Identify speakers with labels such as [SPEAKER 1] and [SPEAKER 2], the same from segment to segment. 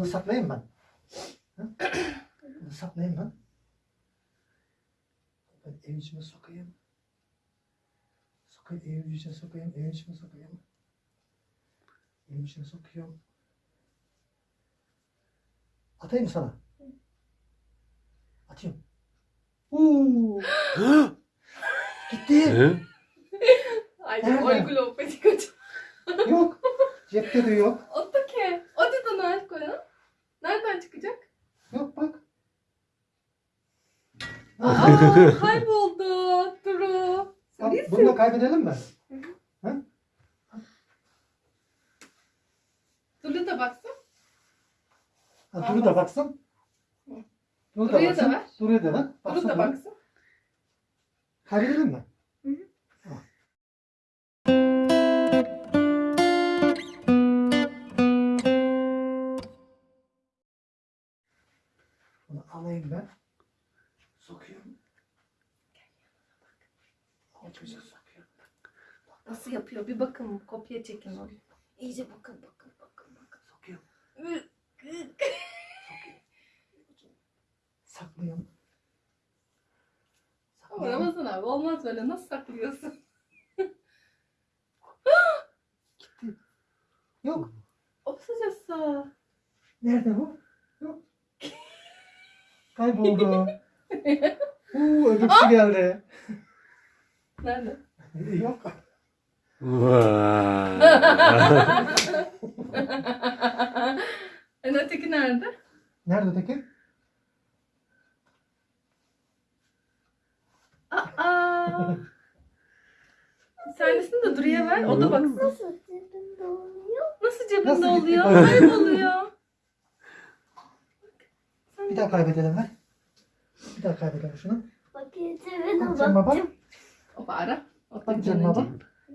[SPEAKER 1] Bunu saklayayım ben. Bunu saklayayım ben. Ben evin içine sokayım. Sokayım, evin içine sokayım, evin içine sokayım. Evin içine sokuyorum. Atayım mı sana? Atıyorum. Uuu. Gitti.
[SPEAKER 2] Aj,
[SPEAKER 1] Nerede?
[SPEAKER 2] opet kut.
[SPEAKER 1] yok. Cepte de yok.
[SPEAKER 2] Otake. Hadi da nerede koyalım? Nereden çıkacak?
[SPEAKER 1] Yok bak.
[SPEAKER 2] Aa, kayboldu. Duru.
[SPEAKER 1] Bak, bunu da kaybedelim mi?
[SPEAKER 2] Duru da baksın.
[SPEAKER 1] Ha, Duru da baksın. Duru da
[SPEAKER 2] Duru'ya da
[SPEAKER 1] baksın.
[SPEAKER 2] ver.
[SPEAKER 1] Duru'ya da ver.
[SPEAKER 2] Duru
[SPEAKER 1] Baksın
[SPEAKER 2] da
[SPEAKER 1] Duru.
[SPEAKER 2] baksın.
[SPEAKER 1] Kaybedelim mi?
[SPEAKER 2] Hı hı.
[SPEAKER 1] Bunu alayım ben. Sokuyorum.
[SPEAKER 2] Nasıl yapıyor? Bir bakın. Kopya çekin onu. İyice bakın bakın bakın bakın.
[SPEAKER 1] Sokuyorum. Sokuyorum. Saklıyorum.
[SPEAKER 2] Ama
[SPEAKER 1] Saklıyorum.
[SPEAKER 2] Ramazan abi olmaz böyle. Nasıl saklıyorsun?
[SPEAKER 1] Yok.
[SPEAKER 2] O sıcası.
[SPEAKER 1] Nerede bu? Yok. Kayboldu. Uuu öbürsü geldi.
[SPEAKER 2] Nerede?
[SPEAKER 1] Yok.
[SPEAKER 3] Vay.
[SPEAKER 2] en öteki nerede?
[SPEAKER 1] Nerede öteki?
[SPEAKER 2] Aa. Tanesini de Duru'ya ver. O da baksın.
[SPEAKER 4] Nasıl cebimde oluyor?
[SPEAKER 2] Nasıl cebinde
[SPEAKER 1] Nasıl gitti?
[SPEAKER 2] oluyor? Kayboluyor.
[SPEAKER 1] Bir daha kaybedelim ver. Bir daha kaybedelim şunu.
[SPEAKER 4] Bakayım cebine
[SPEAKER 1] Bak Cem baba.
[SPEAKER 4] bakacağım.
[SPEAKER 2] O ara. O
[SPEAKER 1] Bak baba.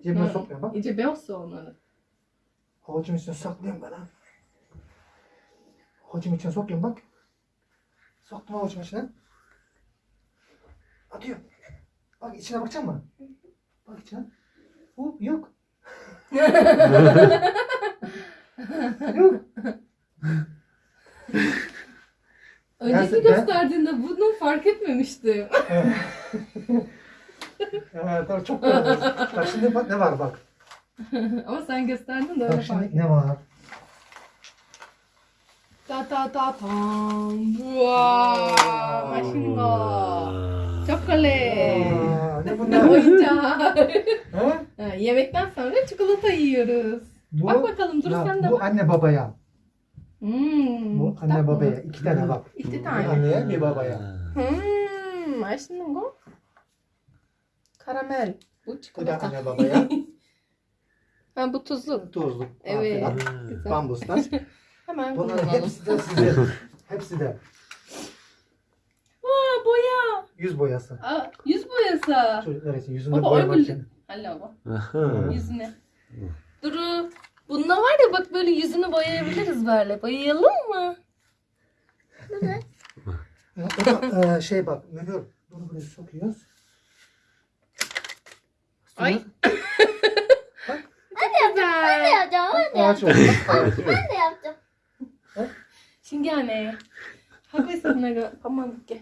[SPEAKER 1] Cebine
[SPEAKER 2] Hı.
[SPEAKER 1] sokmuyor bak.
[SPEAKER 2] İyice beyazsa onları.
[SPEAKER 1] Avucum içine saklıyorum ben ha. Avucum içine sokuyorum bak. Soktum avucum içine. Atıyorum. Bak içine bakacak mısın? Bak içine. Hop yok. yok.
[SPEAKER 2] Önceki
[SPEAKER 1] Ben-
[SPEAKER 2] gösterdiğinde bunu fark etmemiştim.
[SPEAKER 1] Evet. evet tabii çok güzel. Bak şimdi bak ne var bak.
[SPEAKER 2] Ama sen gösterdin de öyle
[SPEAKER 1] Bak
[SPEAKER 2] fark
[SPEAKER 1] şimdi ne var.
[SPEAKER 2] Ta ta ta tam. Wow. Maşingo. Çikolata.
[SPEAKER 1] Ne bunlar?
[SPEAKER 2] Oyuncak. Yemekten sonra çikolata yiyoruz.
[SPEAKER 1] Bu,
[SPEAKER 2] Bak bakalım dur
[SPEAKER 1] ya,
[SPEAKER 2] sen de
[SPEAKER 1] bu
[SPEAKER 2] bak.
[SPEAKER 1] anne babaya.
[SPEAKER 2] Hmm,
[SPEAKER 1] Bu
[SPEAKER 2] kitap
[SPEAKER 1] anne
[SPEAKER 2] mı?
[SPEAKER 1] babaya. iki tane bak.
[SPEAKER 2] İki
[SPEAKER 1] Bir
[SPEAKER 2] tane.
[SPEAKER 1] anneye bir babaya.
[SPEAKER 2] Hmm, maşingo. Karamel. Bu
[SPEAKER 1] Bu da
[SPEAKER 2] çikolata.
[SPEAKER 1] anne babaya.
[SPEAKER 2] Ha bu tuzlu.
[SPEAKER 1] Tuzluk.
[SPEAKER 2] Evet. Güzel.
[SPEAKER 1] Bambuslar.
[SPEAKER 2] Hemen
[SPEAKER 1] Bunların
[SPEAKER 2] kullanalım.
[SPEAKER 1] hepsi de size. Hepsi de.
[SPEAKER 2] Aa boya.
[SPEAKER 1] Yüz boyası.
[SPEAKER 2] Aa, yüz boyası.
[SPEAKER 1] Çocuklar için yüzünü
[SPEAKER 2] Baba,
[SPEAKER 1] boyamak için.
[SPEAKER 2] Hala bak.
[SPEAKER 3] Aha.
[SPEAKER 2] Yüzüne. Duru. Bunda var ya bak böyle yüzünü boyayabiliriz böyle. Boyayalım mı?
[SPEAKER 1] Ya, O da e, şey bak mühür. Bunu buraya sokuyoruz.
[SPEAKER 2] Ay.
[SPEAKER 4] Ben de yapacağım. Ben de
[SPEAKER 1] Ağaç
[SPEAKER 4] yapacağım.
[SPEAKER 1] oldu.
[SPEAKER 4] Ben de yapacağım.
[SPEAKER 2] Şimdi anne. Haklısın Naga. Tamam gel.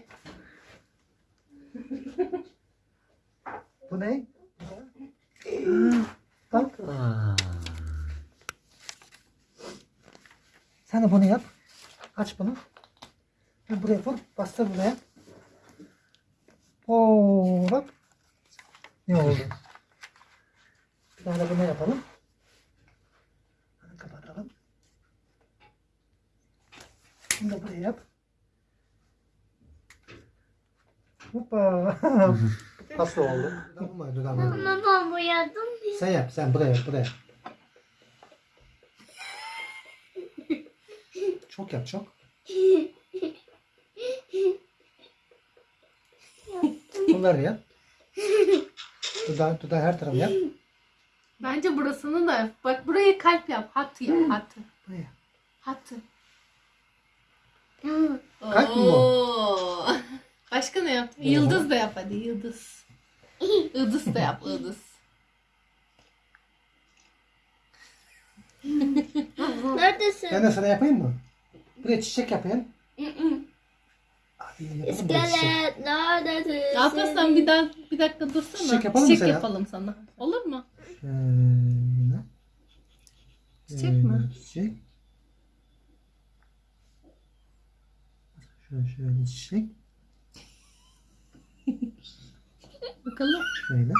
[SPEAKER 1] Bu ne? Bak.
[SPEAKER 3] Aa.
[SPEAKER 1] Sen de bunu yap. Aç bunu. Ha, buraya vur. Bastır buraya. Oo bak. Ne oldu? Bir tane bunu yapalım. Hadi kapatalım. Bunu da buraya yap. Hoppa. Nasıl oldu?
[SPEAKER 4] Ama ben boyadım.
[SPEAKER 1] Sen yap, sen buraya, buraya. Çok yap, çok. Bunları yap. Dudağı, dudağı her tarafı yap.
[SPEAKER 2] Bence burasını da yap. Bak buraya kalp yap. Hattı yap. Hattı.
[SPEAKER 1] Buraya.
[SPEAKER 2] Hattı.
[SPEAKER 1] Kalp mi bu?
[SPEAKER 2] Başka ne yap? Yıldız da yap hadi yıldız. Yıldız da yap yıldız.
[SPEAKER 4] Neredesin?
[SPEAKER 1] Ben de sana yapayım mı? Buraya çiçek yapayım. Hadi yapalım buraya çiçek.
[SPEAKER 4] İskelet neredesin?
[SPEAKER 2] Alparslan bir daha bir dakika dursana.
[SPEAKER 1] Çiçek yapalım
[SPEAKER 2] Çiçek yapalım sana. Olur mu?
[SPEAKER 1] Şöyle.
[SPEAKER 2] Çiçek mi?
[SPEAKER 1] Şöyle Çiçek. Şöyle şöyle çiçek.
[SPEAKER 2] Bakalım.
[SPEAKER 1] Şöyle.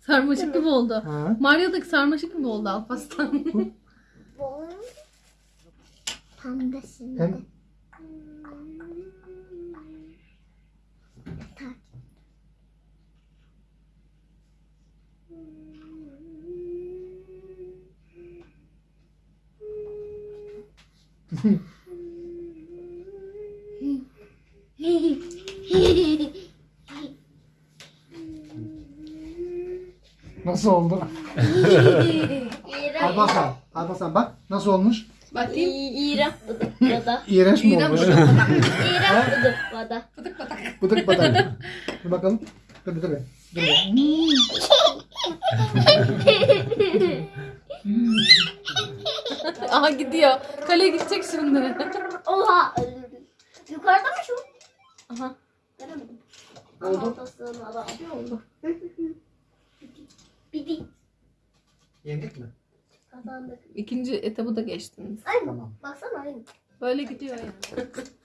[SPEAKER 2] Sarmaşık gibi oldu.
[SPEAKER 1] Ha.
[SPEAKER 2] Mario'daki sarmaşık gibi oldu Alparslan.
[SPEAKER 4] Pembesinde.
[SPEAKER 1] Hem nasıl oldu? Alparslan, Alparslan bak nasıl olmuş?
[SPEAKER 2] Bakayım.
[SPEAKER 4] İğrenç bıdık bada.
[SPEAKER 1] İğrenç mi
[SPEAKER 2] İğrenç
[SPEAKER 1] olmuş?
[SPEAKER 4] İğrenç bıdık bada.
[SPEAKER 2] Pıtık pıtık.
[SPEAKER 1] Bıdık batak. Dur bakalım. Dur dur dur. Dur.
[SPEAKER 2] Aha gidiyor. Kaleye gidecek şimdi.
[SPEAKER 4] Oha. Yukarıda mı şu?
[SPEAKER 2] Aha.
[SPEAKER 4] Göremedim.
[SPEAKER 1] Oldu.
[SPEAKER 4] Oldu. Bidik.
[SPEAKER 1] Yendik mi?
[SPEAKER 4] Kazandık.
[SPEAKER 2] İkinci etabı da geçtiniz.
[SPEAKER 4] Aynı.
[SPEAKER 1] Tamam.
[SPEAKER 4] Baksana aynı.
[SPEAKER 2] Böyle gidiyor yani.